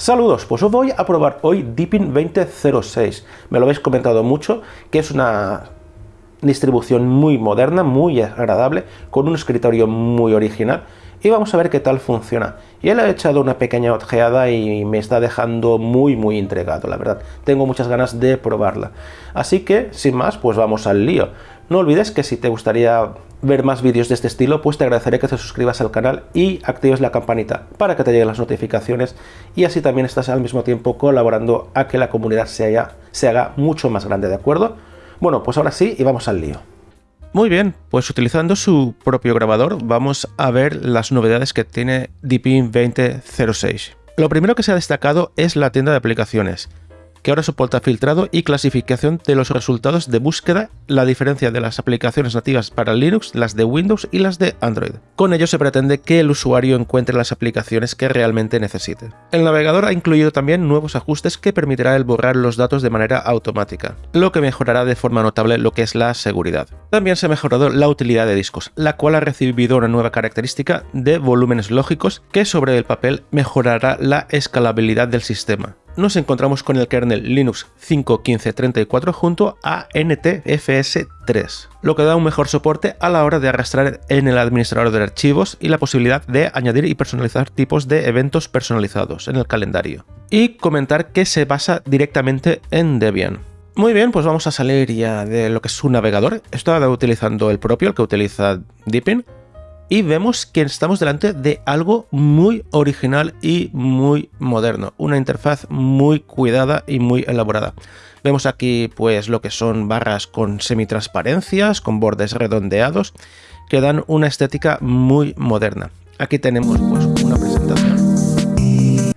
Saludos, pues os voy a probar hoy Deepin 2006. Me lo habéis comentado mucho, que es una distribución muy moderna, muy agradable, con un escritorio muy original y vamos a ver qué tal funciona. Y él ha echado una pequeña ojeada y me está dejando muy muy intrigado, la verdad. Tengo muchas ganas de probarla. Así que, sin más, pues vamos al lío. No olvides que si te gustaría ver más vídeos de este estilo, pues te agradeceré que te suscribas al canal y actives la campanita para que te lleguen las notificaciones y así también estás al mismo tiempo colaborando a que la comunidad se, se haga mucho más grande, ¿de acuerdo? Bueno, pues ahora sí y vamos al lío. Muy bien, pues utilizando su propio grabador vamos a ver las novedades que tiene Deepin 2006. Lo primero que se ha destacado es la tienda de aplicaciones que ahora soporta filtrado y clasificación de los resultados de búsqueda, la diferencia de las aplicaciones nativas para Linux, las de Windows y las de Android. Con ello se pretende que el usuario encuentre las aplicaciones que realmente necesite. El navegador ha incluido también nuevos ajustes que permitirá el borrar los datos de manera automática, lo que mejorará de forma notable lo que es la seguridad. También se ha mejorado la utilidad de discos, la cual ha recibido una nueva característica de volúmenes lógicos que sobre el papel mejorará la escalabilidad del sistema nos encontramos con el kernel Linux 5.15.34 junto a NTFS3, lo que da un mejor soporte a la hora de arrastrar en el administrador de archivos y la posibilidad de añadir y personalizar tipos de eventos personalizados en el calendario. Y comentar que se basa directamente en Debian. Muy bien, pues vamos a salir ya de lo que es su navegador. Estoy utilizando el propio, el que utiliza Deepin, y vemos que estamos delante de algo muy original y muy moderno, una interfaz muy cuidada y muy elaborada. Vemos aquí pues lo que son barras con semitransparencias, con bordes redondeados, que dan una estética muy moderna. Aquí tenemos pues una presentación.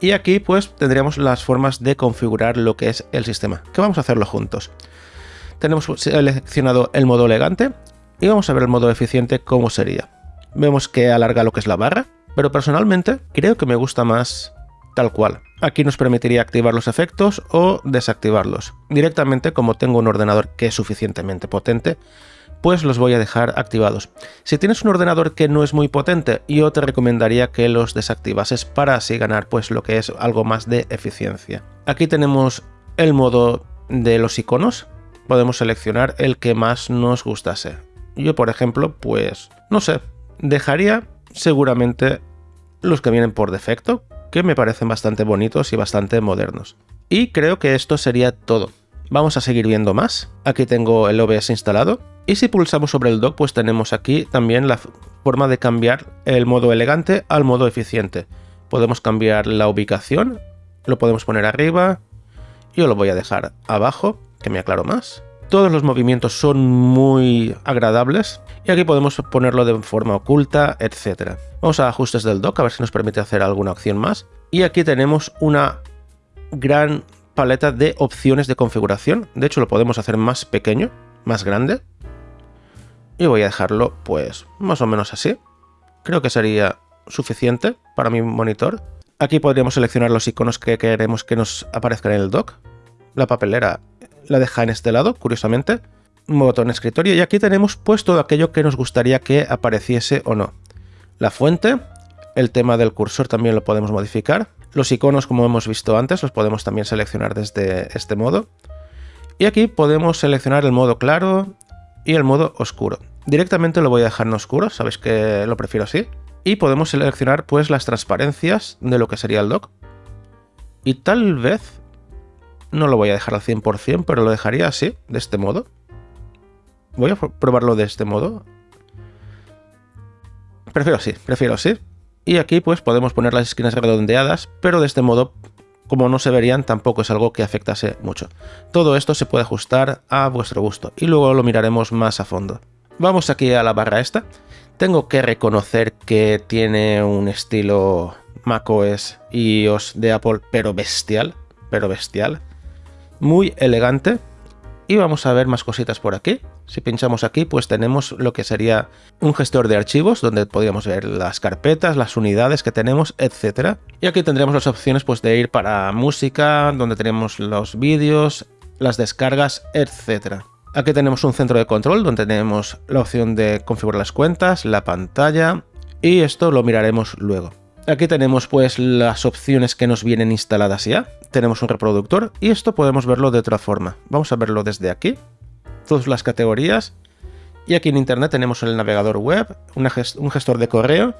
Y aquí pues tendríamos las formas de configurar lo que es el sistema, que vamos a hacerlo juntos. Tenemos seleccionado el modo elegante, y vamos a ver el modo eficiente cómo sería. Vemos que alarga lo que es la barra, pero personalmente creo que me gusta más tal cual. Aquí nos permitiría activar los efectos o desactivarlos. Directamente, como tengo un ordenador que es suficientemente potente, pues los voy a dejar activados. Si tienes un ordenador que no es muy potente, yo te recomendaría que los desactivases para así ganar pues lo que es algo más de eficiencia. Aquí tenemos el modo de los iconos. Podemos seleccionar el que más nos gustase. Yo, por ejemplo, pues no sé, dejaría seguramente los que vienen por defecto, que me parecen bastante bonitos y bastante modernos. Y creo que esto sería todo. Vamos a seguir viendo más. Aquí tengo el OBS instalado. Y si pulsamos sobre el dock, pues tenemos aquí también la forma de cambiar el modo elegante al modo eficiente. Podemos cambiar la ubicación, lo podemos poner arriba, yo lo voy a dejar abajo, que me aclaro más. Todos los movimientos son muy agradables y aquí podemos ponerlo de forma oculta, etc. Vamos a ajustes del dock a ver si nos permite hacer alguna opción más. Y aquí tenemos una gran paleta de opciones de configuración. De hecho lo podemos hacer más pequeño, más grande. Y voy a dejarlo pues más o menos así. Creo que sería suficiente para mi monitor. Aquí podríamos seleccionar los iconos que queremos que nos aparezcan en el dock. La papelera la deja en este lado, curiosamente. Un botón escritorio y aquí tenemos pues todo aquello que nos gustaría que apareciese o no. La fuente, el tema del cursor también lo podemos modificar. Los iconos, como hemos visto antes, los podemos también seleccionar desde este modo. Y aquí podemos seleccionar el modo claro y el modo oscuro. Directamente lo voy a dejar en oscuro, sabéis que lo prefiero así. Y podemos seleccionar pues las transparencias de lo que sería el dock. Y tal vez no lo voy a dejar al 100%, pero lo dejaría así, de este modo. Voy a probarlo de este modo. Prefiero así, prefiero así. Y aquí pues podemos poner las esquinas redondeadas, pero de este modo, como no se verían, tampoco es algo que afectase mucho. Todo esto se puede ajustar a vuestro gusto y luego lo miraremos más a fondo. Vamos aquí a la barra esta. Tengo que reconocer que tiene un estilo macOS y iOS de Apple, pero bestial, pero bestial muy elegante. Y vamos a ver más cositas por aquí. Si pinchamos aquí, pues tenemos lo que sería un gestor de archivos, donde podríamos ver las carpetas, las unidades que tenemos, etc. Y aquí tendríamos las opciones pues, de ir para música, donde tenemos los vídeos, las descargas, etc. Aquí tenemos un centro de control, donde tenemos la opción de configurar las cuentas, la pantalla, y esto lo miraremos luego. Aquí tenemos pues las opciones que nos vienen instaladas ya. Tenemos un reproductor y esto podemos verlo de otra forma. Vamos a verlo desde aquí. Todas las categorías. Y aquí en internet tenemos el navegador web, un gestor de correo.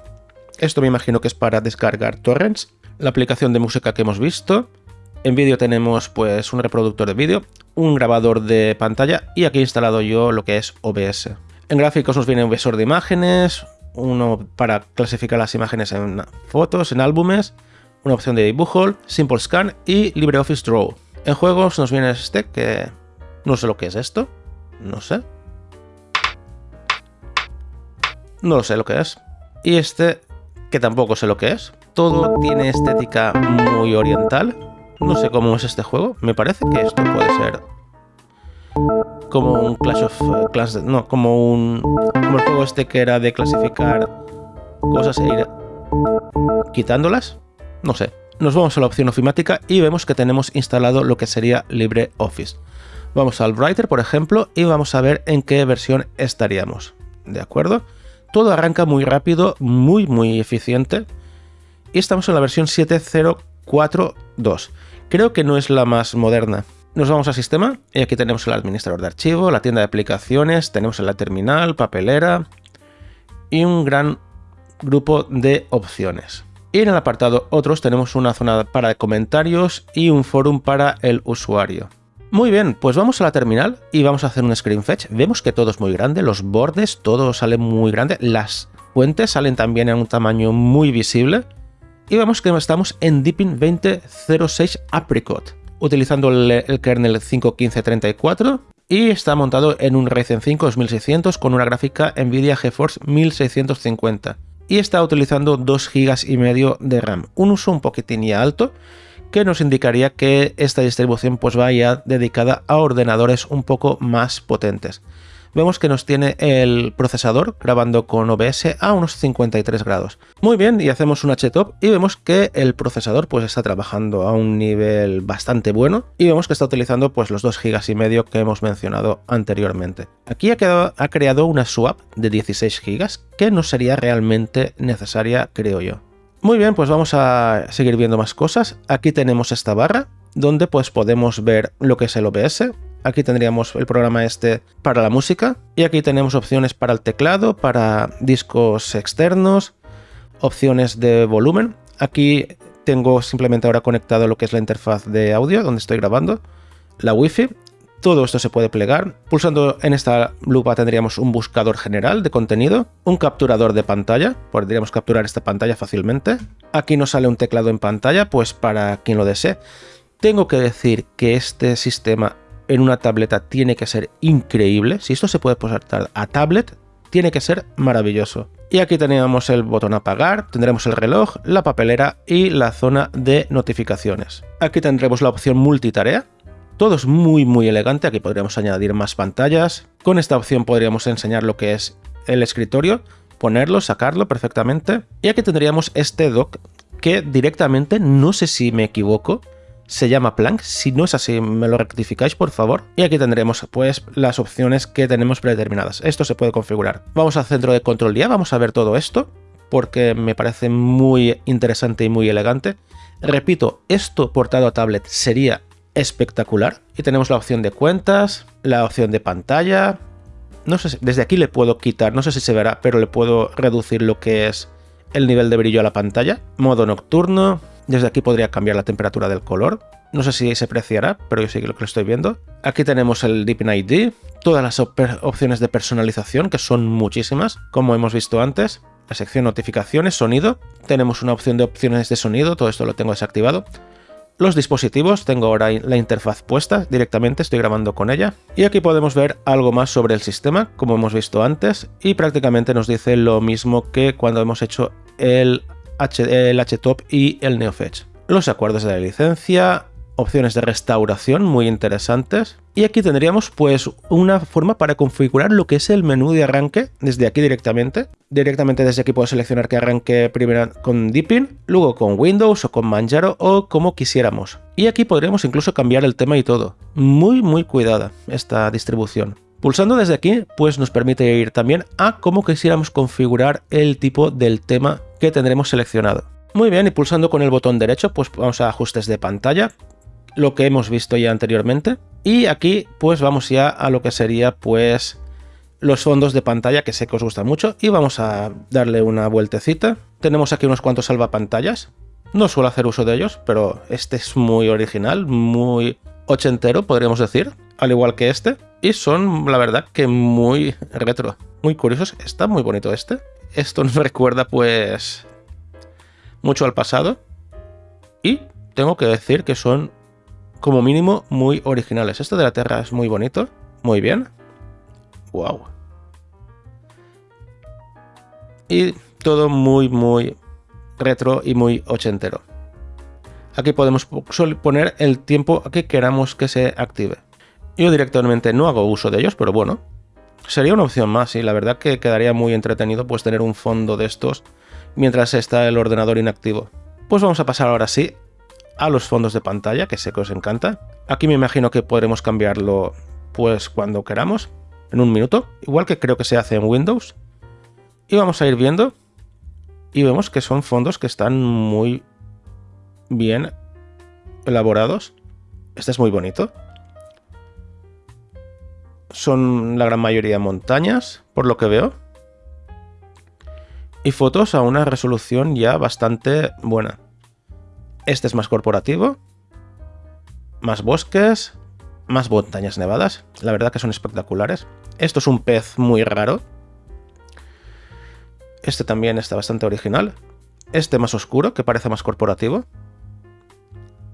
Esto me imagino que es para descargar torrents. La aplicación de música que hemos visto. En vídeo tenemos pues un reproductor de vídeo, un grabador de pantalla y aquí he instalado yo lo que es OBS. En gráficos nos viene un visor de imágenes, uno para clasificar las imágenes en fotos, en álbumes, una opción de dibujo, Simple Scan y LibreOffice Draw. En juegos nos viene este que no sé lo que es esto, no sé. No sé lo que es. Y este que tampoco sé lo que es. Todo tiene estética muy oriental. No sé cómo es este juego. Me parece que esto puede ser como un Clash of eh, Clans, no, como un como el juego este que era de clasificar cosas e ir quitándolas. No sé. Nos vamos a la opción ofimática y vemos que tenemos instalado lo que sería LibreOffice. Vamos al Writer, por ejemplo, y vamos a ver en qué versión estaríamos. ¿De acuerdo? Todo arranca muy rápido, muy muy eficiente. Y estamos en la versión 7.042. Creo que no es la más moderna. Nos vamos a sistema y aquí tenemos el administrador de archivo, la tienda de aplicaciones, tenemos la terminal, papelera y un gran grupo de opciones. Y en el apartado otros tenemos una zona para comentarios y un forum para el usuario. Muy bien, pues vamos a la terminal y vamos a hacer un screen fetch. Vemos que todo es muy grande, los bordes, todo sale muy grande, las fuentes salen también en un tamaño muy visible. Y vemos que estamos en Deepin 2006 Apricot utilizando el, kernel 5.15.34 y está montado en un Ryzen 5 2600 con una gráfica Nvidia GeForce 1650 y está utilizando 2 GB y medio de RAM, un uso un poquitín ya alto que nos indicaría que esta distribución pues vaya dedicada a ordenadores un poco más potentes vemos que nos tiene el procesador grabando con OBS a unos 53 grados. Muy bien, y hacemos un HTOP y vemos que el procesador pues está trabajando a un nivel bastante bueno y vemos que está utilizando pues los 2 GB y medio que hemos mencionado anteriormente. Aquí ha, ha creado una swap de 16 GB que no sería realmente necesaria, creo yo. Muy bien, pues vamos a seguir viendo más cosas. Aquí tenemos esta barra donde pues podemos ver lo que es el OBS, Aquí tendríamos el programa este para la música y aquí tenemos opciones para el teclado, para discos externos, opciones de volumen. Aquí tengo simplemente ahora conectado lo que es la interfaz de audio donde estoy grabando, la wifi. Todo esto se puede plegar. Pulsando en esta lupa tendríamos un buscador general de contenido, un capturador de pantalla, podríamos capturar esta pantalla fácilmente. Aquí nos sale un teclado en pantalla, pues para quien lo desee. Tengo que decir que este sistema en una tableta tiene que ser increíble. Si esto se puede pasar a tablet, tiene que ser maravilloso. Y aquí tenemos el botón apagar, tendremos el reloj, la papelera y la zona de notificaciones. Aquí tendremos la opción multitarea. Todo es muy muy elegante, aquí podríamos añadir más pantallas. Con esta opción podríamos enseñar lo que es el escritorio, ponerlo, sacarlo perfectamente. Y aquí tendríamos este dock que directamente, no sé si me equivoco, se llama Plank. Si no es así, me lo rectificáis, por favor. Y aquí tendremos, pues, las opciones que tenemos predeterminadas. Esto se puede configurar. Vamos al centro de control ya, vamos a ver todo esto, porque me parece muy interesante y muy elegante. Repito, esto portado a tablet sería espectacular. Y tenemos la opción de cuentas, la opción de pantalla. No sé, si, desde aquí le puedo quitar, no sé si se verá, pero le puedo reducir lo que es el nivel de brillo a la pantalla. Modo nocturno, desde aquí podría cambiar la temperatura del color. No sé si se apreciará, pero yo sí que lo estoy viendo. Aquí tenemos el Deepin ID, todas las opciones de personalización, que son muchísimas, como hemos visto antes. La sección notificaciones, sonido. Tenemos una opción de opciones de sonido, todo esto lo tengo desactivado. Los dispositivos, tengo ahora la interfaz puesta directamente, estoy grabando con ella. Y aquí podemos ver algo más sobre el sistema, como hemos visto antes, y prácticamente nos dice lo mismo que cuando hemos hecho el el HTOP y el NeoFetch. Los acuerdos de la licencia, opciones de restauración muy interesantes. Y aquí tendríamos pues una forma para configurar lo que es el menú de arranque desde aquí directamente. Directamente desde aquí puedo seleccionar que arranque primero con Deepin, luego con Windows o con Manjaro o como quisiéramos. Y aquí podríamos incluso cambiar el tema y todo. Muy muy cuidada esta distribución. Pulsando desde aquí, pues nos permite ir también a cómo quisiéramos configurar el tipo del tema que tendremos seleccionado. Muy bien, y pulsando con el botón derecho, pues vamos a ajustes de pantalla, lo que hemos visto ya anteriormente. Y aquí, pues vamos ya a lo que sería, pues, los fondos de pantalla, que sé que os gustan mucho. Y vamos a darle una vueltecita. Tenemos aquí unos cuantos salvapantallas. No suelo hacer uso de ellos, pero este es muy original, muy ochentero, podríamos decir, al igual que este. Y son, la verdad, que muy retro, muy curiosos. Está muy bonito este. Esto nos recuerda, pues, mucho al pasado. Y tengo que decir que son, como mínimo, muy originales. Este de la Tierra es muy bonito. Muy bien. Wow. Y todo muy, muy retro y muy ochentero. Aquí podemos poner el tiempo que queramos que se active. Yo directamente no hago uso de ellos, pero bueno, sería una opción más y la verdad que quedaría muy entretenido pues tener un fondo de estos mientras está el ordenador inactivo. Pues vamos a pasar ahora sí a los fondos de pantalla, que sé que os encanta. Aquí me imagino que podremos cambiarlo pues cuando queramos, en un minuto, igual que creo que se hace en Windows. Y vamos a ir viendo y vemos que son fondos que están muy bien elaborados. Este es muy bonito. Son la gran mayoría montañas, por lo que veo. Y fotos a una resolución ya bastante buena. Este es más corporativo. Más bosques. Más montañas nevadas. La verdad que son espectaculares. Esto es un pez muy raro. Este también está bastante original. Este más oscuro, que parece más corporativo.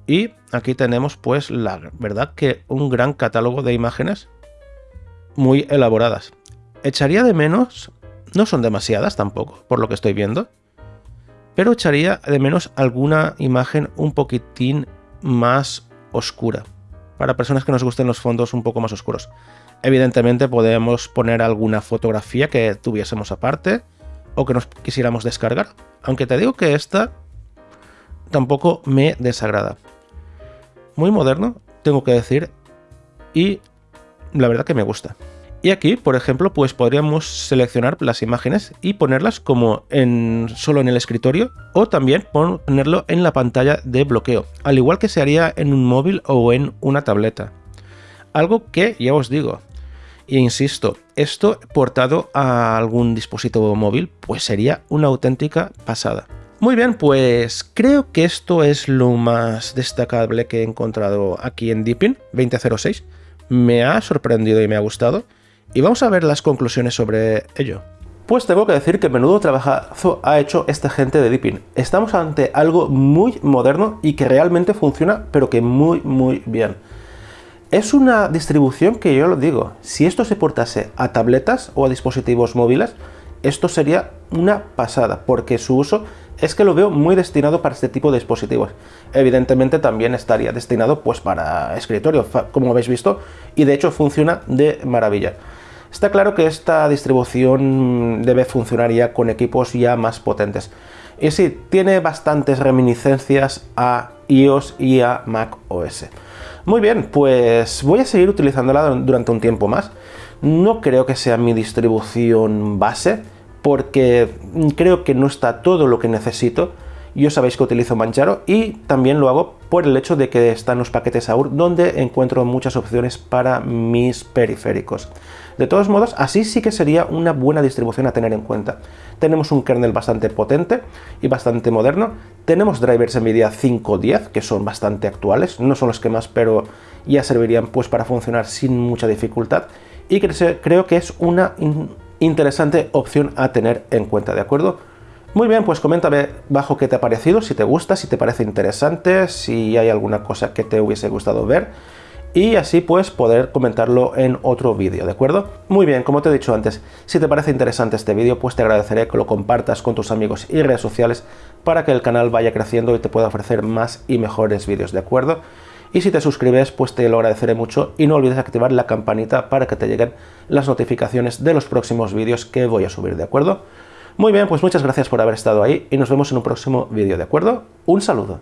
Y aquí tenemos pues la verdad que un gran catálogo de imágenes muy elaboradas. Echaría de menos, no son demasiadas tampoco, por lo que estoy viendo, pero echaría de menos alguna imagen un poquitín más oscura, para personas que nos gusten los fondos un poco más oscuros. Evidentemente podemos poner alguna fotografía que tuviésemos aparte, o que nos quisiéramos descargar. Aunque te digo que esta tampoco me desagrada. Muy moderno, tengo que decir, y la verdad que me gusta. Y aquí, por ejemplo, pues podríamos seleccionar las imágenes y ponerlas como en, solo en el escritorio o también ponerlo en la pantalla de bloqueo, al igual que se haría en un móvil o en una tableta. Algo que, ya os digo, e insisto, esto portado a algún dispositivo móvil, pues sería una auténtica pasada. Muy bien, pues creo que esto es lo más destacable que he encontrado aquí en Deepin 2006. Me ha sorprendido y me ha gustado. Y vamos a ver las conclusiones sobre ello. Pues tengo que decir que menudo trabajazo ha hecho esta gente de Deepin. Estamos ante algo muy moderno y que realmente funciona, pero que muy, muy bien. Es una distribución que yo lo digo, si esto se portase a tabletas o a dispositivos móviles, esto sería una pasada, porque su uso es que lo veo muy destinado para este tipo de dispositivos. Evidentemente también estaría destinado pues para escritorio, como habéis visto, y de hecho funciona de maravilla. Está claro que esta distribución debe funcionar ya con equipos ya más potentes. Y sí, tiene bastantes reminiscencias a iOS y a Mac OS. Muy bien, pues voy a seguir utilizándola durante un tiempo más. No creo que sea mi distribución base, porque creo que no está todo lo que necesito. Yo sabéis que utilizo Manjaro y también lo hago por el hecho de que están los paquetes AUR donde encuentro muchas opciones para mis periféricos. De todos modos, así sí que sería una buena distribución a tener en cuenta. Tenemos un kernel bastante potente y bastante moderno. Tenemos drivers NVIDIA 5.10, que son bastante actuales. No son los que más, pero ya servirían pues para funcionar sin mucha dificultad. Y creo que es una interesante opción a tener en cuenta, ¿de acuerdo? Muy bien, pues coméntame bajo qué te ha parecido, si te gusta, si te parece interesante, si hay alguna cosa que te hubiese gustado ver y así pues poder comentarlo en otro vídeo, ¿de acuerdo? Muy bien, como te he dicho antes, si te parece interesante este vídeo, pues te agradeceré que lo compartas con tus amigos y redes sociales para que el canal vaya creciendo y te pueda ofrecer más y mejores vídeos, ¿de acuerdo? Y si te suscribes, pues te lo agradeceré mucho y no olvides activar la campanita para que te lleguen las notificaciones de los próximos vídeos que voy a subir, ¿de acuerdo? Muy bien, pues muchas gracias por haber estado ahí y nos vemos en un próximo vídeo, ¿de acuerdo? Un saludo.